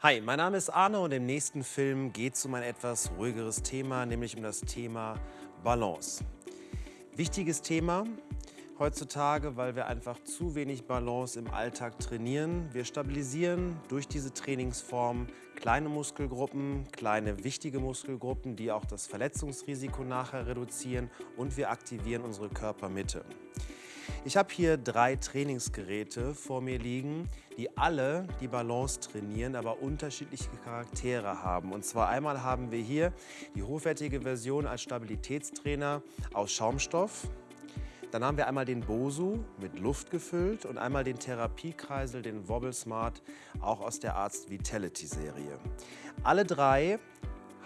Hi, mein Name ist Arne und im nächsten Film geht es um ein etwas ruhigeres Thema, nämlich um das Thema Balance. Wichtiges Thema heutzutage, weil wir einfach zu wenig Balance im Alltag trainieren. Wir stabilisieren durch diese Trainingsform kleine Muskelgruppen, kleine wichtige Muskelgruppen, die auch das Verletzungsrisiko nachher reduzieren und wir aktivieren unsere Körpermitte. Ich habe hier drei Trainingsgeräte vor mir liegen, die alle die Balance trainieren, aber unterschiedliche Charaktere haben. Und zwar einmal haben wir hier die hochwertige Version als Stabilitätstrainer aus Schaumstoff. Dann haben wir einmal den Bosu mit Luft gefüllt und einmal den Therapiekreisel, den Wobble Smart, auch aus der Arzt Vitality Serie. Alle drei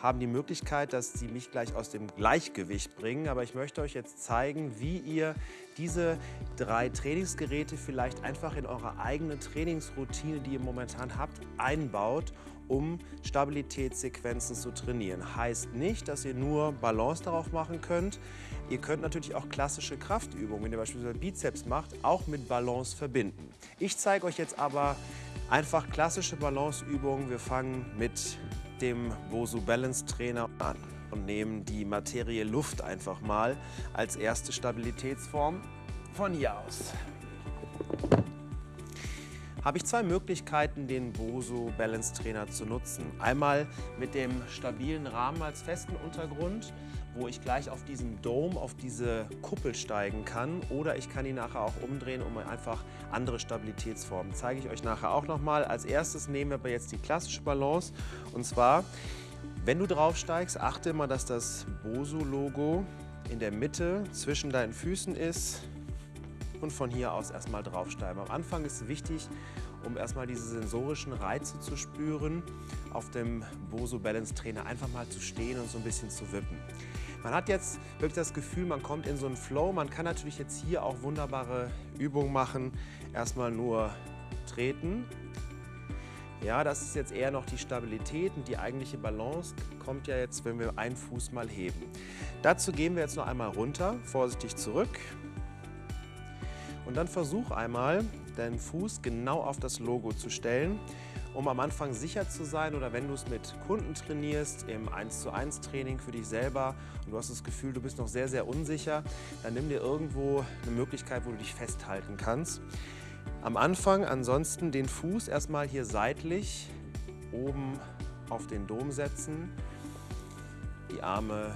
haben die Möglichkeit, dass sie mich gleich aus dem Gleichgewicht bringen. Aber ich möchte euch jetzt zeigen, wie ihr diese drei Trainingsgeräte vielleicht einfach in eure eigene Trainingsroutine, die ihr momentan habt, einbaut, um Stabilitätssequenzen zu trainieren. Heißt nicht, dass ihr nur Balance darauf machen könnt. Ihr könnt natürlich auch klassische Kraftübungen, wenn ihr beispielsweise Bizeps macht, auch mit Balance verbinden. Ich zeige euch jetzt aber einfach klassische Balanceübungen. Wir fangen mit dem Bosu Balance Trainer an und nehmen die Materie Luft einfach mal als erste Stabilitätsform von hier aus. Habe ich zwei Möglichkeiten, den Bosu Balance Trainer zu nutzen. Einmal mit dem stabilen Rahmen als festen Untergrund, wo ich gleich auf diesen Dome, auf diese Kuppel steigen kann. Oder ich kann ihn nachher auch umdrehen, um einfach andere Stabilitätsformen. Zeige ich euch nachher auch nochmal. Als erstes nehmen wir aber jetzt die klassische Balance. Und zwar, wenn du draufsteigst, achte immer, dass das Bosu-Logo in der Mitte zwischen deinen Füßen ist und von hier aus erstmal draufsteigen. Am Anfang ist wichtig, um erstmal diese sensorischen Reize zu spüren, auf dem Boso Balance Trainer einfach mal zu stehen und so ein bisschen zu wippen. Man hat jetzt wirklich das Gefühl, man kommt in so einen Flow. Man kann natürlich jetzt hier auch wunderbare Übungen machen. Erstmal nur treten. Ja, das ist jetzt eher noch die Stabilität und die eigentliche Balance kommt ja jetzt, wenn wir einen Fuß mal heben. Dazu gehen wir jetzt noch einmal runter, vorsichtig zurück. Und dann versuch einmal, deinen Fuß genau auf das Logo zu stellen, um am Anfang sicher zu sein oder wenn du es mit Kunden trainierst, im 1 zu 1 Training für dich selber und du hast das Gefühl, du bist noch sehr, sehr unsicher, dann nimm dir irgendwo eine Möglichkeit, wo du dich festhalten kannst. Am Anfang ansonsten den Fuß erstmal hier seitlich oben auf den Dom setzen, die Arme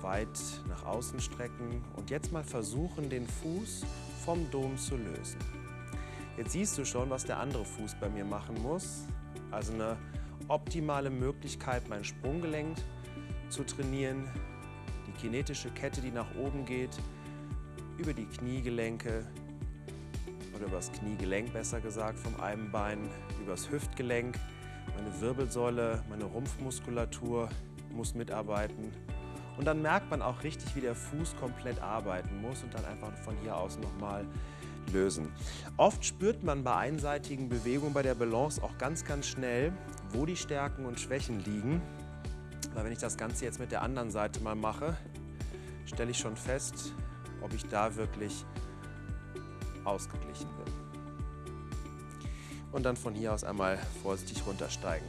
weit nach außen strecken und jetzt mal versuchen, den Fuß vom Dom zu lösen. Jetzt siehst du schon, was der andere Fuß bei mir machen muss. Also eine optimale Möglichkeit, mein Sprunggelenk zu trainieren, die kinetische Kette, die nach oben geht, über die Kniegelenke oder über das Kniegelenk besser gesagt vom einen Bein, über das Hüftgelenk. Meine Wirbelsäule, meine Rumpfmuskulatur muss mitarbeiten. Und dann merkt man auch richtig, wie der Fuß komplett arbeiten muss und dann einfach von hier aus nochmal lösen. Oft spürt man bei einseitigen Bewegungen bei der Balance auch ganz, ganz schnell, wo die Stärken und Schwächen liegen. Weil wenn ich das Ganze jetzt mit der anderen Seite mal mache, stelle ich schon fest, ob ich da wirklich ausgeglichen bin. Und dann von hier aus einmal vorsichtig runtersteigen.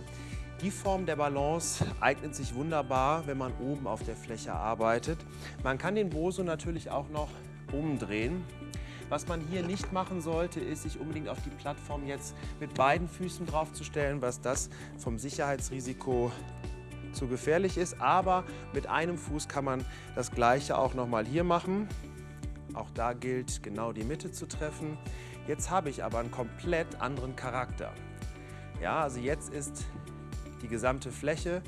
Die Form der Balance eignet sich wunderbar, wenn man oben auf der Fläche arbeitet. Man kann den Boso natürlich auch noch umdrehen. Was man hier nicht machen sollte, ist, sich unbedingt auf die Plattform jetzt mit beiden Füßen draufzustellen, was das vom Sicherheitsrisiko zu gefährlich ist. Aber mit einem Fuß kann man das Gleiche auch nochmal hier machen. Auch da gilt, genau die Mitte zu treffen. Jetzt habe ich aber einen komplett anderen Charakter. Ja, also jetzt ist die gesamte Fläche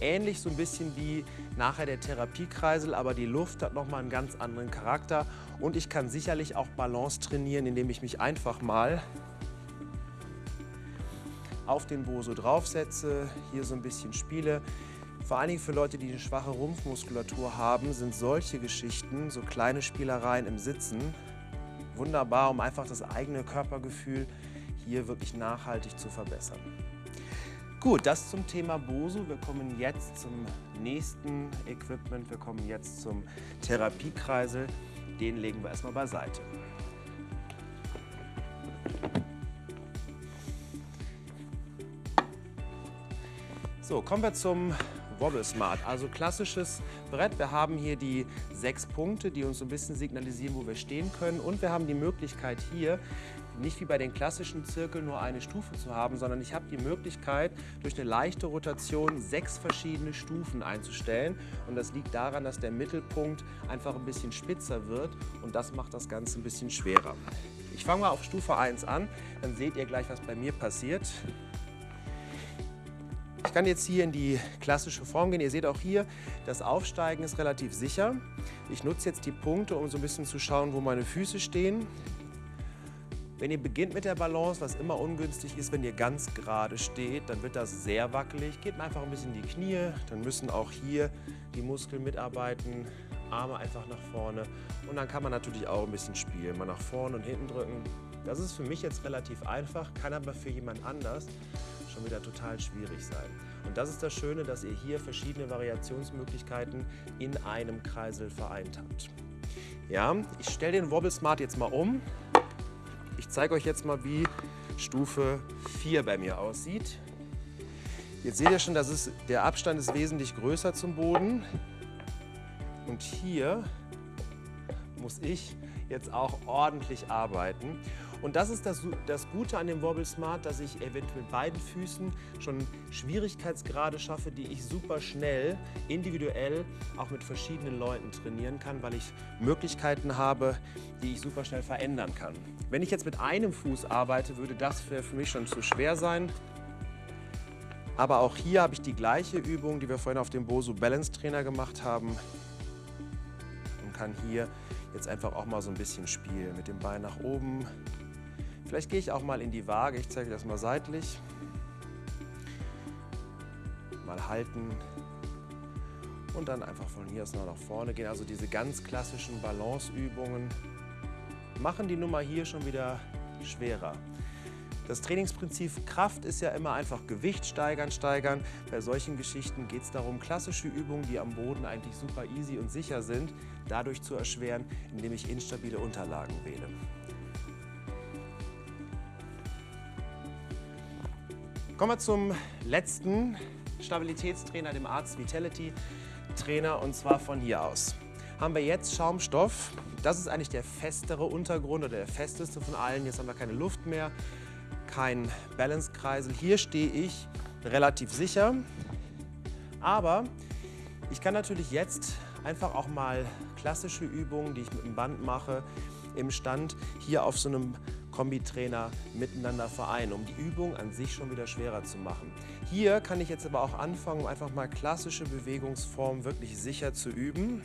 ähnlich so ein bisschen wie nachher der Therapiekreisel, aber die Luft hat nochmal einen ganz anderen Charakter und ich kann sicherlich auch Balance trainieren, indem ich mich einfach mal auf den Boso draufsetze, hier so ein bisschen spiele. Vor allen Dingen für Leute, die eine schwache Rumpfmuskulatur haben, sind solche Geschichten, so kleine Spielereien im Sitzen, wunderbar, um einfach das eigene Körpergefühl hier wirklich nachhaltig zu verbessern. Gut, das zum Thema Bosu. Wir kommen jetzt zum nächsten Equipment. Wir kommen jetzt zum Therapiekreisel. Den legen wir erstmal beiseite. So, kommen wir zum Wobble Smart, also klassisches Brett. Wir haben hier die sechs Punkte, die uns so ein bisschen signalisieren, wo wir stehen können. Und wir haben die Möglichkeit hier, nicht wie bei den klassischen Zirkeln nur eine Stufe zu haben, sondern ich habe die Möglichkeit, durch eine leichte Rotation sechs verschiedene Stufen einzustellen. Und das liegt daran, dass der Mittelpunkt einfach ein bisschen spitzer wird und das macht das Ganze ein bisschen schwerer. Ich fange mal auf Stufe 1 an, dann seht ihr gleich, was bei mir passiert. Ich kann jetzt hier in die klassische Form gehen. Ihr seht auch hier, das Aufsteigen ist relativ sicher. Ich nutze jetzt die Punkte, um so ein bisschen zu schauen, wo meine Füße stehen. Wenn ihr beginnt mit der Balance, was immer ungünstig ist, wenn ihr ganz gerade steht, dann wird das sehr wackelig. Geht einfach ein bisschen in die Knie, dann müssen auch hier die Muskeln mitarbeiten. Arme einfach nach vorne und dann kann man natürlich auch ein bisschen spielen. Mal nach vorne und hinten drücken. Das ist für mich jetzt relativ einfach, kann aber für jemand anders schon wieder total schwierig sein. Und das ist das Schöne, dass ihr hier verschiedene Variationsmöglichkeiten in einem Kreisel vereint habt. Ja, ich stelle den Wobble Smart jetzt mal um. Ich zeige euch jetzt mal, wie Stufe 4 bei mir aussieht. Jetzt seht ihr schon, dass es, der Abstand ist wesentlich größer zum Boden. Und hier muss ich jetzt auch ordentlich arbeiten. Und das ist das, das Gute an dem Wobble Smart, dass ich eventuell mit beiden Füßen schon Schwierigkeitsgrade schaffe, die ich super schnell, individuell, auch mit verschiedenen Leuten trainieren kann, weil ich Möglichkeiten habe, die ich super schnell verändern kann. Wenn ich jetzt mit einem Fuß arbeite, würde das für mich schon zu schwer sein. Aber auch hier habe ich die gleiche Übung, die wir vorhin auf dem Bosu Balance Trainer gemacht haben und kann hier jetzt einfach auch mal so ein bisschen spielen. Mit dem Bein nach oben. Vielleicht gehe ich auch mal in die Waage. Ich zeige das mal seitlich. Mal halten. Und dann einfach von hier aus nach vorne gehen. Also diese ganz klassischen Balanceübungen machen die Nummer hier schon wieder schwerer. Das Trainingsprinzip Kraft ist ja immer einfach Gewicht steigern, steigern. Bei solchen Geschichten geht es darum, klassische Übungen, die am Boden eigentlich super easy und sicher sind, dadurch zu erschweren, indem ich instabile Unterlagen wähle. Kommen wir zum letzten Stabilitätstrainer, dem Arzt Vitality Trainer und zwar von hier aus. Haben wir jetzt Schaumstoff. Das ist eigentlich der festere Untergrund oder der festeste von allen. Jetzt haben wir keine Luft mehr kein Balance-Kreisel. Hier stehe ich relativ sicher, aber ich kann natürlich jetzt einfach auch mal klassische Übungen, die ich mit dem Band mache, im Stand hier auf so einem Kombitrainer miteinander vereinen, um die Übung an sich schon wieder schwerer zu machen. Hier kann ich jetzt aber auch anfangen, um einfach mal klassische Bewegungsformen wirklich sicher zu üben.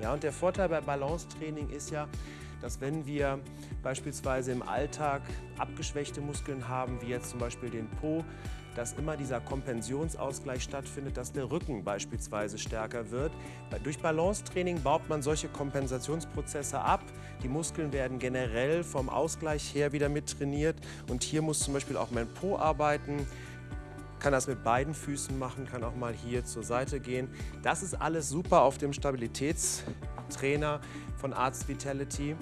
Ja, und der Vorteil bei Balancetraining ist ja, dass wenn wir beispielsweise im Alltag abgeschwächte Muskeln haben, wie jetzt zum Beispiel den Po, dass immer dieser Kompensionsausgleich stattfindet, dass der Rücken beispielsweise stärker wird. Durch Balancetraining baut man solche Kompensationsprozesse ab. Die Muskeln werden generell vom Ausgleich her wieder mit trainiert und hier muss zum Beispiel auch mein Po arbeiten kann das mit beiden Füßen machen, kann auch mal hier zur Seite gehen. Das ist alles super auf dem Stabilitätstrainer von Arzt Vitality.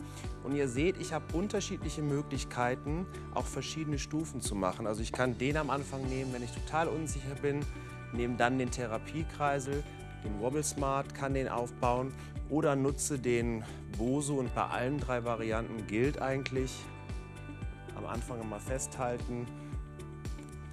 Und ihr seht, ich habe unterschiedliche Möglichkeiten, auch verschiedene Stufen zu machen. Also ich kann den am Anfang nehmen, wenn ich total unsicher bin, nehme dann den Therapiekreisel, den Wobble Smart, kann den aufbauen oder nutze den Bosu und bei allen drei Varianten gilt eigentlich, am Anfang immer festhalten,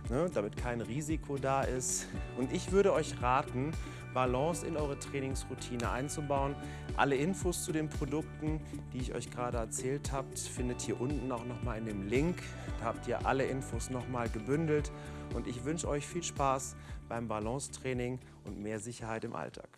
ne, damit kein Risiko da ist. Und ich würde euch raten, Balance in eure Trainingsroutine einzubauen. Alle Infos zu den Produkten, die ich euch gerade erzählt habe, findet ihr unten auch nochmal in dem Link. Da habt ihr alle Infos nochmal gebündelt. Und ich wünsche euch viel Spaß beim Balance-Training und mehr Sicherheit im Alltag.